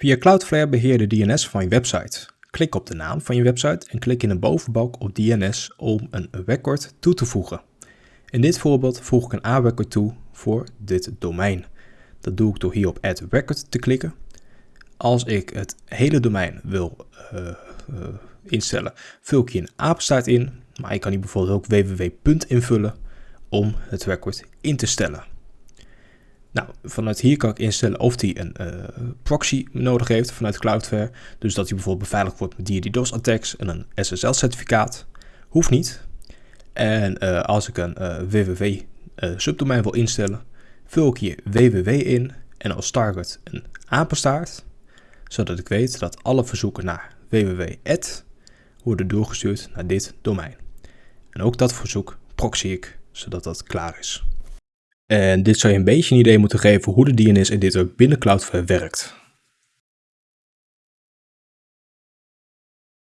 Via Cloudflare beheer de DNS van je website. Klik op de naam van je website en klik in de bovenbalk op DNS om een record toe te voegen. In dit voorbeeld voeg ik een A-record toe voor dit domein. Dat doe ik door hier op Add Record te klikken. Als ik het hele domein wil uh, uh, instellen, vul ik hier een apenstaart in. Maar ik kan hier bijvoorbeeld ook www. invullen om het record in te stellen. Nou, vanuit hier kan ik instellen of hij een uh, proxy nodig heeft vanuit Cloudflare. Dus dat hij bijvoorbeeld beveiligd wordt met DDoS attacks en een SSL certificaat. Hoeft niet. En uh, als ik een uh, www subdomein wil instellen, vul ik hier www in en als target een apenstaart. Zodat ik weet dat alle verzoeken naar www worden doorgestuurd naar dit domein. En ook dat verzoek proxy ik, zodat dat klaar is. En dit zou je een beetje een idee moeten geven hoe de DNS editor binnen Cloudflare werkt.